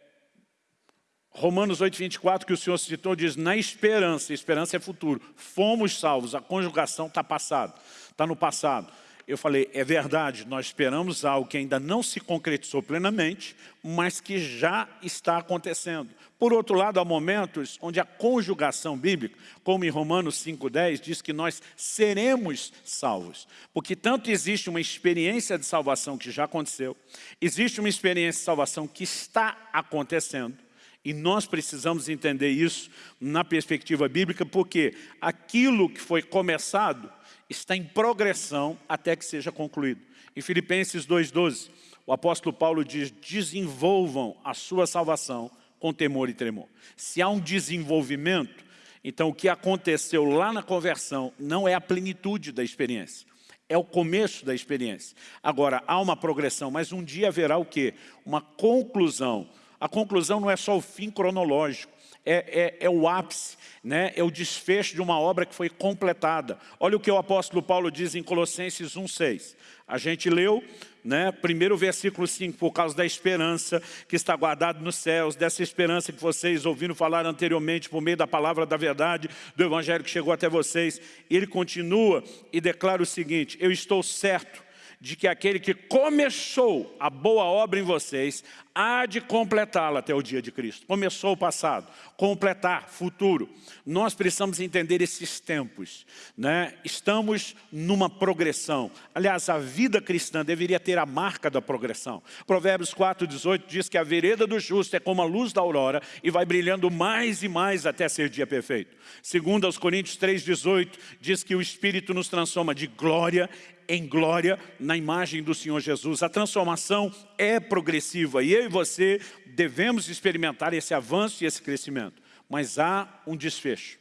Romanos 8, 24, que o Senhor citou, diz, na esperança, esperança é futuro, fomos salvos, a conjugação está passado, está no passado. Eu falei, é verdade, nós esperamos algo que ainda não se concretizou plenamente, mas que já está acontecendo. Por outro lado, há momentos onde a conjugação bíblica, como em Romanos 5,10, diz que nós seremos salvos. Porque tanto existe uma experiência de salvação que já aconteceu, existe uma experiência de salvação que está acontecendo, e nós precisamos entender isso na perspectiva bíblica, porque aquilo que foi começado está em progressão até que seja concluído. Em Filipenses 2,12, o apóstolo Paulo diz, desenvolvam a sua salvação com temor e tremor. Se há um desenvolvimento, então o que aconteceu lá na conversão não é a plenitude da experiência. É o começo da experiência. Agora, há uma progressão, mas um dia haverá o quê? Uma conclusão. A conclusão não é só o fim cronológico, é, é, é o ápice, né? é o desfecho de uma obra que foi completada. Olha o que o apóstolo Paulo diz em Colossenses 1,6. A gente leu, né, primeiro versículo 5, por causa da esperança que está guardada nos céus, dessa esperança que vocês ouviram falar anteriormente por meio da palavra da verdade, do evangelho que chegou até vocês. Ele continua e declara o seguinte, eu estou certo de que aquele que começou a boa obra em vocês há de completá-la até o dia de Cristo. Começou o passado, completar, futuro. Nós precisamos entender esses tempos. Né? Estamos numa progressão. Aliás, a vida cristã deveria ter a marca da progressão. Provérbios 4,18 diz que a vereda do justo é como a luz da aurora e vai brilhando mais e mais até ser dia perfeito. Segundo aos Coríntios 3,18 diz que o Espírito nos transforma de glória em glória na imagem do Senhor Jesus. A transformação é progressiva e eu e você devemos experimentar esse avanço e esse crescimento. Mas há um desfecho.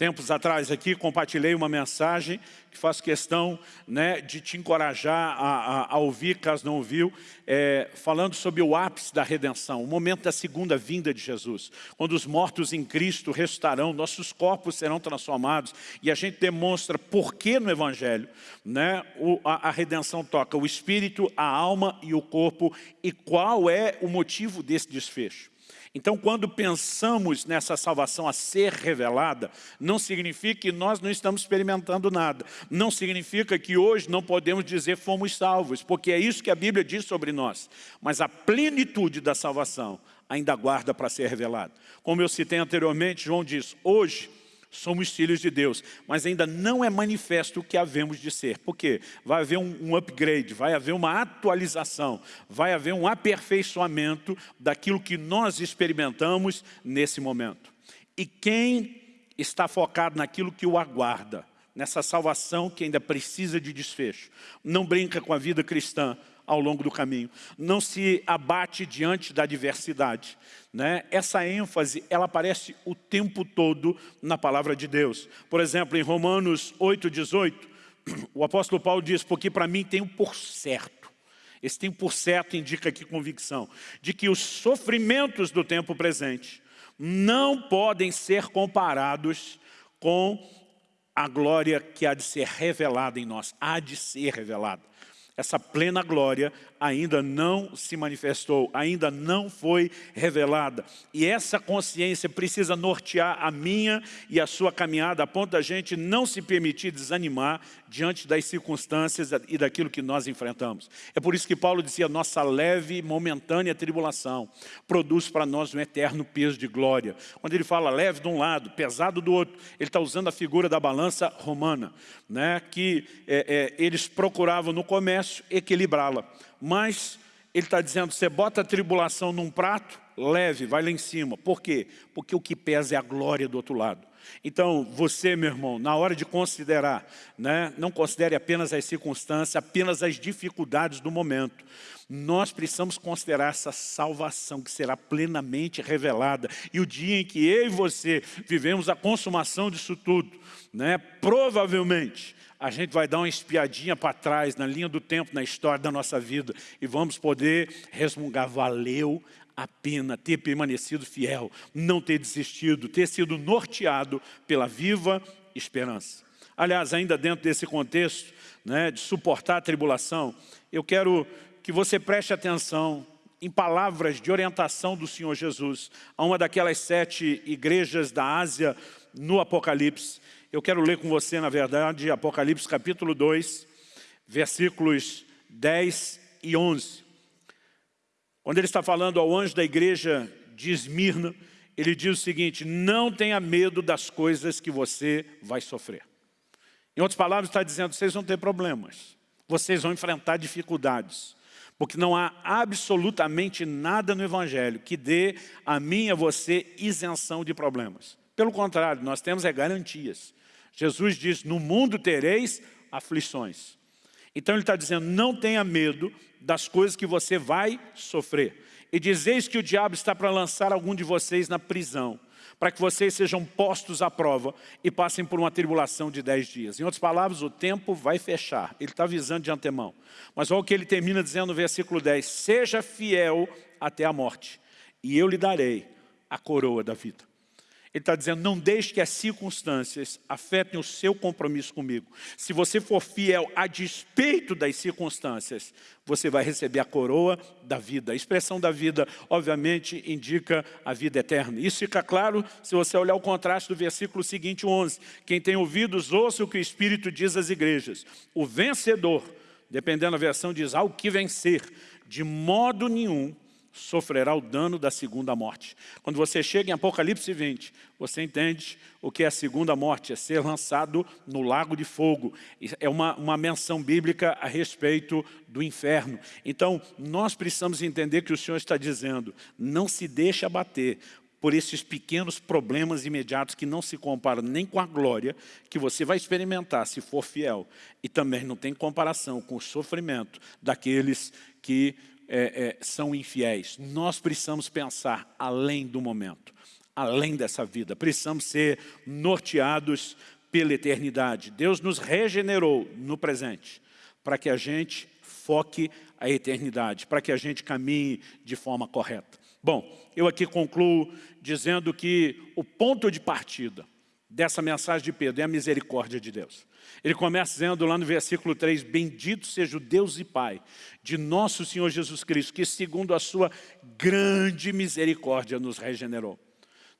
Tempos atrás aqui compartilhei uma mensagem que faço questão né, de te encorajar a, a, a, ouvir, caso não ouviu, é, falando sobre o ápice da redenção, o momento da segunda vinda de Jesus, quando os mortos em Cristo restarão, nossos corpos serão transformados e a gente demonstra por que no Evangelho né, o, a, a redenção toca o Espírito, a alma e o corpo e qual é o motivo desse desfecho. Então, quando pensamos nessa salvação a ser revelada, não significa que nós não estamos experimentando nada. Não significa que hoje não podemos dizer fomos salvos, porque é isso que a Bíblia diz sobre nós. Mas a plenitude da salvação ainda guarda para ser revelada. Como eu citei anteriormente, João diz, hoje somos filhos de Deus, mas ainda não é manifesto o que havemos de ser. Por quê? Vai haver um, um upgrade, vai haver uma atualização, vai haver um aperfeiçoamento daquilo que nós experimentamos nesse momento. E quem está focado naquilo que o aguarda, nessa salvação que ainda precisa de desfecho, não brinca com a vida cristã, ao longo do caminho. Não se abate diante da adversidade. Né? Essa ênfase, ela aparece o tempo todo na palavra de Deus. Por exemplo, em Romanos 8, 18, o apóstolo Paulo diz, porque para mim tem um por certo. Esse tem por certo indica aqui convicção, de que os sofrimentos do tempo presente não podem ser comparados com a glória que há de ser revelada em nós, há de ser revelada essa plena glória ainda não se manifestou, ainda não foi revelada. E essa consciência precisa nortear a minha e a sua caminhada, a ponto da gente não se permitir desanimar diante das circunstâncias e daquilo que nós enfrentamos. É por isso que Paulo dizia, nossa leve e momentânea tribulação produz para nós um eterno peso de glória. Quando ele fala leve de um lado, pesado do outro, ele está usando a figura da balança romana, né, que é, é, eles procuravam no comércio equilibrá-la mas ele está dizendo, você bota a tribulação num prato, leve, vai lá em cima. Por quê? Porque o que pesa é a glória do outro lado. Então, você, meu irmão, na hora de considerar, né, não considere apenas as circunstâncias, apenas as dificuldades do momento. Nós precisamos considerar essa salvação que será plenamente revelada. E o dia em que eu e você vivemos a consumação disso tudo, né, provavelmente a gente vai dar uma espiadinha para trás, na linha do tempo, na história da nossa vida, e vamos poder resmungar, valeu a pena ter permanecido fiel, não ter desistido, ter sido norteado pela viva esperança. Aliás, ainda dentro desse contexto né, de suportar a tribulação, eu quero que você preste atenção em palavras de orientação do Senhor Jesus a uma daquelas sete igrejas da Ásia no Apocalipse. Eu quero ler com você, na verdade, Apocalipse capítulo 2, versículos 10 e 11. Quando ele está falando ao anjo da igreja de Esmirna, ele diz o seguinte, não tenha medo das coisas que você vai sofrer. Em outras palavras, está dizendo, vocês vão ter problemas, vocês vão enfrentar dificuldades, porque não há absolutamente nada no Evangelho que dê a mim e a você isenção de problemas. Pelo contrário, nós temos é garantias. Jesus diz, no mundo tereis aflições. Então ele está dizendo, não tenha medo das coisas que você vai sofrer. E dizeis que o diabo está para lançar algum de vocês na prisão, para que vocês sejam postos à prova e passem por uma tribulação de dez dias. Em outras palavras, o tempo vai fechar. Ele está avisando de antemão. Mas olha o que ele termina dizendo no versículo 10. Seja fiel até a morte, e eu lhe darei a coroa da vida. Ele está dizendo, não deixe que as circunstâncias afetem o seu compromisso comigo. Se você for fiel a despeito das circunstâncias, você vai receber a coroa da vida. A expressão da vida, obviamente, indica a vida eterna. Isso fica claro se você olhar o contraste do versículo seguinte, 11. Quem tem ouvidos, ouça o que o Espírito diz às igrejas. O vencedor, dependendo da versão, diz ao que vencer, de modo nenhum sofrerá o dano da segunda morte. Quando você chega em Apocalipse 20, você entende o que é a segunda morte, é ser lançado no lago de fogo. É uma, uma menção bíblica a respeito do inferno. Então, nós precisamos entender que o Senhor está dizendo, não se deixe abater por esses pequenos problemas imediatos que não se comparam nem com a glória que você vai experimentar se for fiel. E também não tem comparação com o sofrimento daqueles que é, é, são infiéis. Nós precisamos pensar além do momento, além dessa vida. Precisamos ser norteados pela eternidade. Deus nos regenerou no presente, para que a gente foque a eternidade, para que a gente caminhe de forma correta. Bom, eu aqui concluo dizendo que o ponto de partida dessa mensagem de Pedro é a misericórdia de Deus. Ele começa dizendo lá no versículo 3, Bendito seja o Deus e Pai de nosso Senhor Jesus Cristo, que segundo a sua grande misericórdia nos regenerou.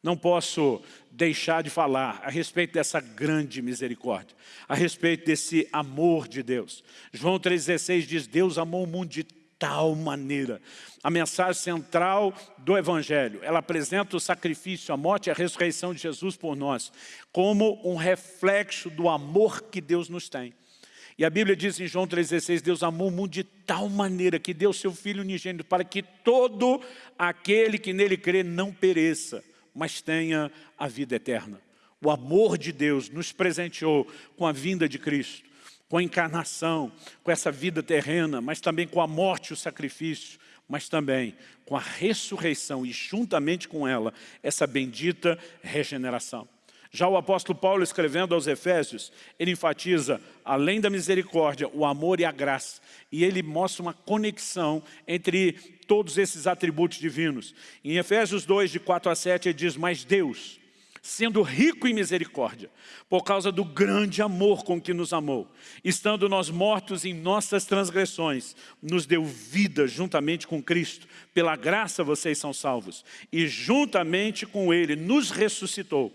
Não posso deixar de falar a respeito dessa grande misericórdia, a respeito desse amor de Deus. João 3,16 diz, Deus amou o mundo de tal maneira. A mensagem central do Evangelho, ela apresenta o sacrifício, a morte e a ressurreição de Jesus por nós, como um reflexo do amor que Deus nos tem. E a Bíblia diz em João 3,16, Deus amou o mundo de tal maneira que deu seu Filho unigênito para que todo aquele que nele crê não pereça, mas tenha a vida eterna. O amor de Deus nos presenteou com a vinda de Cristo com a encarnação, com essa vida terrena, mas também com a morte e o sacrifício, mas também com a ressurreição e juntamente com ela, essa bendita regeneração. Já o apóstolo Paulo, escrevendo aos Efésios, ele enfatiza, além da misericórdia, o amor e a graça. E ele mostra uma conexão entre todos esses atributos divinos. Em Efésios 2, de 4 a 7, ele diz, mas Deus, sendo rico em misericórdia, por causa do grande amor com que nos amou. Estando nós mortos em nossas transgressões, nos deu vida juntamente com Cristo. Pela graça vocês são salvos. E juntamente com Ele nos ressuscitou.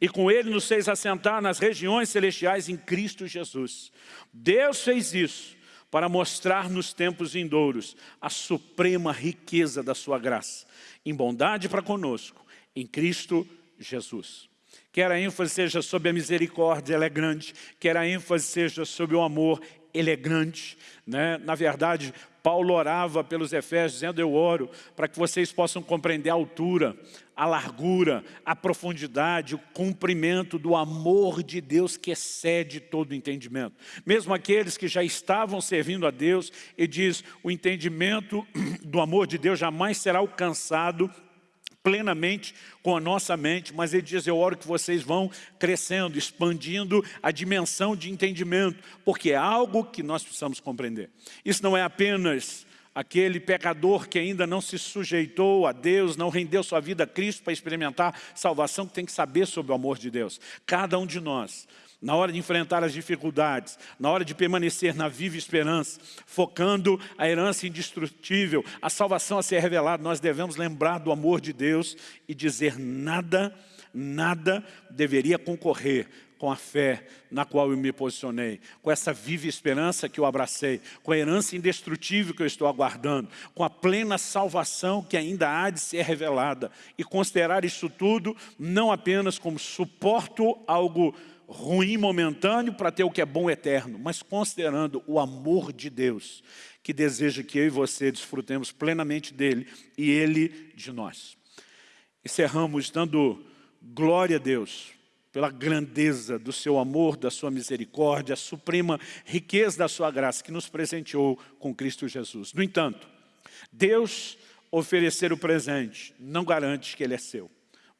E com Ele nos fez assentar nas regiões celestiais em Cristo Jesus. Deus fez isso para mostrar nos tempos vindouros a suprema riqueza da sua graça, em bondade para conosco, em Cristo Jesus Jesus. Quer a ênfase seja sobre a misericórdia, ela é grande. Quer a ênfase seja sobre o amor, ele é grande. Né? Na verdade, Paulo orava pelos Efésios, dizendo, eu oro para que vocês possam compreender a altura, a largura, a profundidade, o cumprimento do amor de Deus que excede todo o entendimento. Mesmo aqueles que já estavam servindo a Deus, ele diz, o entendimento do amor de Deus jamais será alcançado plenamente com a nossa mente, mas ele diz, eu oro que vocês vão crescendo, expandindo a dimensão de entendimento, porque é algo que nós precisamos compreender. Isso não é apenas aquele pecador que ainda não se sujeitou a Deus, não rendeu sua vida a Cristo para experimentar salvação, que tem que saber sobre o amor de Deus. Cada um de nós na hora de enfrentar as dificuldades, na hora de permanecer na viva esperança, focando a herança indestrutível, a salvação a ser revelada, nós devemos lembrar do amor de Deus e dizer nada, nada deveria concorrer com a fé na qual eu me posicionei, com essa viva esperança que eu abracei, com a herança indestrutível que eu estou aguardando, com a plena salvação que ainda há de ser revelada, e considerar isso tudo não apenas como suporto algo ruim momentâneo para ter o que é bom eterno, mas considerando o amor de Deus, que deseja que eu e você desfrutemos plenamente dele e ele de nós. Encerramos dando glória a Deus pela grandeza do seu amor, da sua misericórdia, a suprema riqueza da sua graça que nos presenteou com Cristo Jesus. No entanto, Deus oferecer o presente não garante que ele é seu.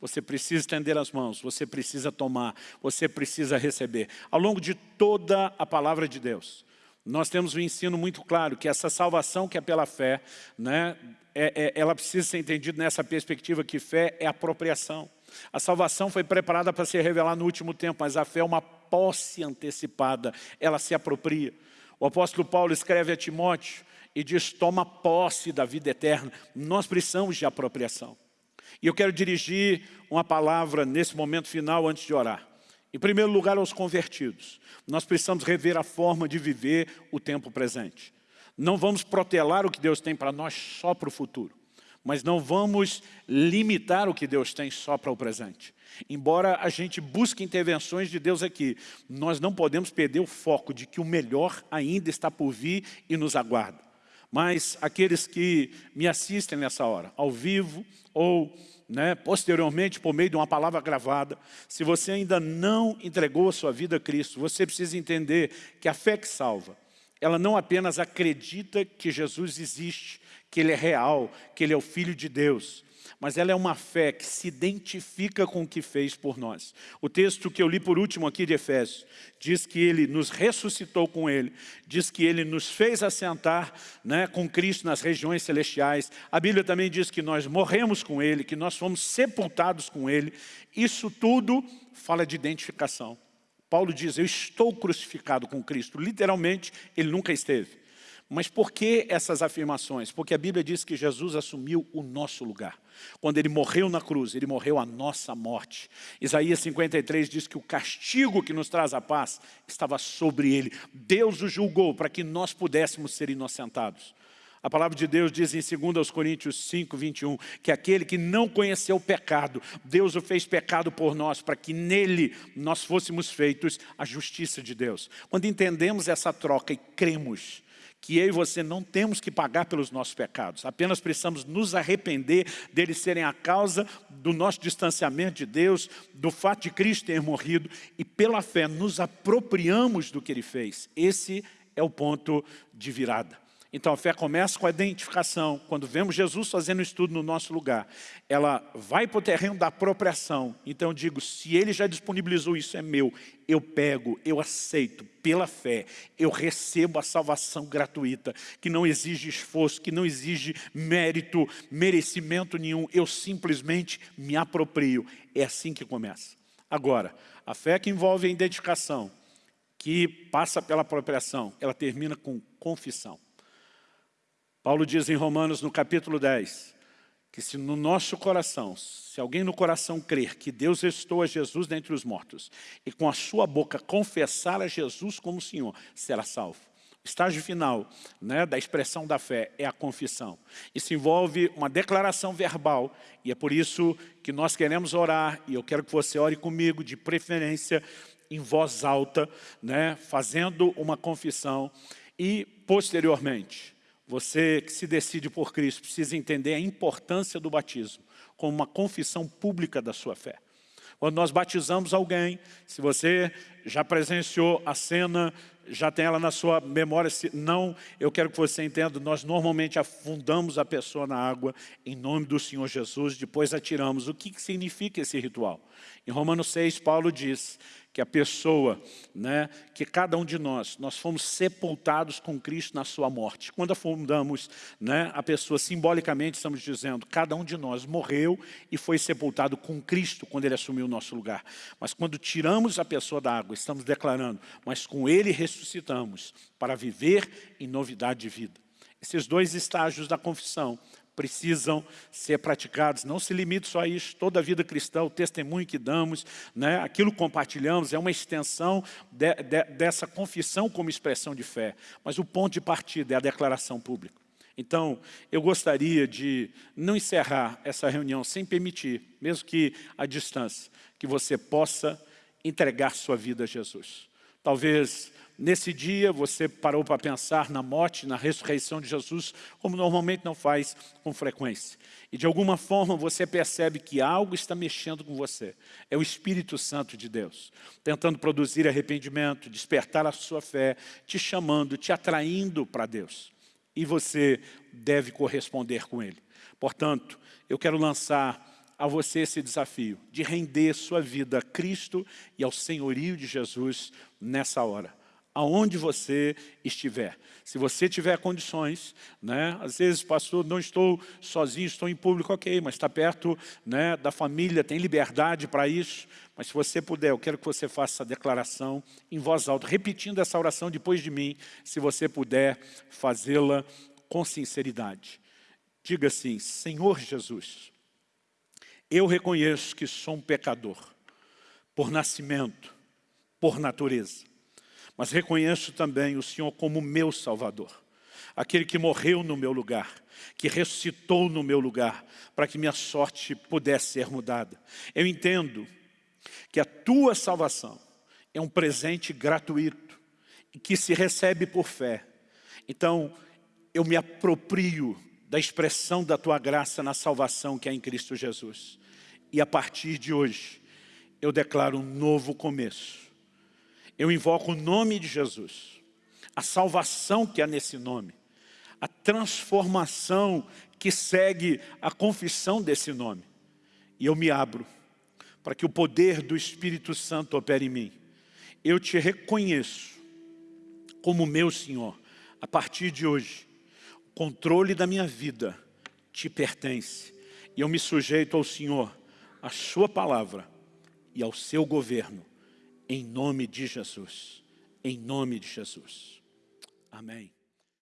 Você precisa estender as mãos, você precisa tomar, você precisa receber. Ao longo de toda a palavra de Deus, nós temos um ensino muito claro que essa salvação que é pela fé, né, é, é, ela precisa ser entendida nessa perspectiva que fé é apropriação. A salvação foi preparada para ser revelada no último tempo, mas a fé é uma posse antecipada, ela se apropria. O apóstolo Paulo escreve a Timóteo e diz, toma posse da vida eterna. Nós precisamos de apropriação. E eu quero dirigir uma palavra nesse momento final antes de orar. Em primeiro lugar, aos convertidos. Nós precisamos rever a forma de viver o tempo presente. Não vamos protelar o que Deus tem para nós só para o futuro. Mas não vamos limitar o que Deus tem só para o presente. Embora a gente busque intervenções de Deus aqui, nós não podemos perder o foco de que o melhor ainda está por vir e nos aguarda. Mas aqueles que me assistem nessa hora, ao vivo ou né, posteriormente por meio de uma palavra gravada, se você ainda não entregou a sua vida a Cristo, você precisa entender que a fé que salva, ela não apenas acredita que Jesus existe, que Ele é real, que Ele é o Filho de Deus, mas ela é uma fé que se identifica com o que fez por nós. O texto que eu li por último aqui de Efésios, diz que Ele nos ressuscitou com Ele, diz que Ele nos fez assentar né, com Cristo nas regiões celestiais. A Bíblia também diz que nós morremos com Ele, que nós fomos sepultados com Ele. Isso tudo fala de identificação. Paulo diz, eu estou crucificado com Cristo. Literalmente, Ele nunca esteve. Mas por que essas afirmações? Porque a Bíblia diz que Jesus assumiu o nosso lugar. Quando Ele morreu na cruz, Ele morreu a nossa morte. Isaías 53 diz que o castigo que nos traz a paz estava sobre Ele. Deus o julgou para que nós pudéssemos ser inocentados. A palavra de Deus diz em 2 Coríntios 5, 21, que aquele que não conheceu o pecado, Deus o fez pecado por nós, para que nele nós fôssemos feitos a justiça de Deus. Quando entendemos essa troca e cremos que eu e você não temos que pagar pelos nossos pecados, apenas precisamos nos arrepender deles serem a causa do nosso distanciamento de Deus, do fato de Cristo ter morrido e pela fé nos apropriamos do que Ele fez. Esse é o ponto de virada. Então a fé começa com a identificação. Quando vemos Jesus fazendo isso tudo no nosso lugar, ela vai para o terreno da apropriação. Então eu digo, se Ele já disponibilizou isso, é meu. Eu pego, eu aceito, pela fé, eu recebo a salvação gratuita, que não exige esforço, que não exige mérito, merecimento nenhum. Eu simplesmente me aproprio. É assim que começa. Agora, a fé que envolve a identificação, que passa pela apropriação, ela termina com confissão. Paulo diz em Romanos, no capítulo 10, que se no nosso coração, se alguém no coração crer que Deus restou a Jesus dentre os mortos e com a sua boca confessar a Jesus como Senhor, será salvo. O estágio final né, da expressão da fé é a confissão. Isso envolve uma declaração verbal e é por isso que nós queremos orar e eu quero que você ore comigo, de preferência em voz alta, né, fazendo uma confissão e posteriormente você que se decide por Cristo precisa entender a importância do batismo como uma confissão pública da sua fé. Quando nós batizamos alguém, se você já presenciou a cena, já tem ela na sua memória, se não, eu quero que você entenda, nós normalmente afundamos a pessoa na água em nome do Senhor Jesus, depois atiramos. O que significa esse ritual? Em Romanos 6, Paulo diz que a pessoa, né, que cada um de nós, nós fomos sepultados com Cristo na sua morte. Quando afundamos né, a pessoa simbolicamente, estamos dizendo, cada um de nós morreu e foi sepultado com Cristo quando Ele assumiu o nosso lugar. Mas quando tiramos a pessoa da água, estamos declarando, mas com Ele ressuscitamos para viver em novidade de vida. Esses dois estágios da confissão precisam ser praticados. Não se limite só a isso. Toda a vida cristã, o testemunho que damos, né, aquilo que compartilhamos, é uma extensão de, de, dessa confissão como expressão de fé. Mas o ponto de partida é a declaração pública. Então, eu gostaria de não encerrar essa reunião sem permitir, mesmo que à distância, que você possa entregar sua vida a Jesus. Talvez Nesse dia você parou para pensar na morte, na ressurreição de Jesus, como normalmente não faz com frequência. E de alguma forma você percebe que algo está mexendo com você. É o Espírito Santo de Deus, tentando produzir arrependimento, despertar a sua fé, te chamando, te atraindo para Deus. E você deve corresponder com Ele. Portanto, eu quero lançar a você esse desafio de render sua vida a Cristo e ao senhorio de Jesus nessa hora aonde você estiver. Se você tiver condições, né? às vezes, pastor, não estou sozinho, estou em público, ok, mas está perto né, da família, tem liberdade para isso. Mas se você puder, eu quero que você faça essa declaração em voz alta, repetindo essa oração depois de mim, se você puder fazê-la com sinceridade. Diga assim, Senhor Jesus, eu reconheço que sou um pecador, por nascimento, por natureza mas reconheço também o Senhor como meu Salvador. Aquele que morreu no meu lugar, que ressuscitou no meu lugar, para que minha sorte pudesse ser mudada. Eu entendo que a tua salvação é um presente gratuito que se recebe por fé. Então, eu me aproprio da expressão da tua graça na salvação que é em Cristo Jesus. E a partir de hoje, eu declaro um novo começo eu invoco o nome de Jesus, a salvação que há nesse nome, a transformação que segue a confissão desse nome. E eu me abro para que o poder do Espírito Santo opere em mim. Eu te reconheço como meu Senhor. A partir de hoje, o controle da minha vida te pertence. E eu me sujeito ao Senhor, à sua palavra e ao seu governo em nome de Jesus. Em nome de Jesus. Amém.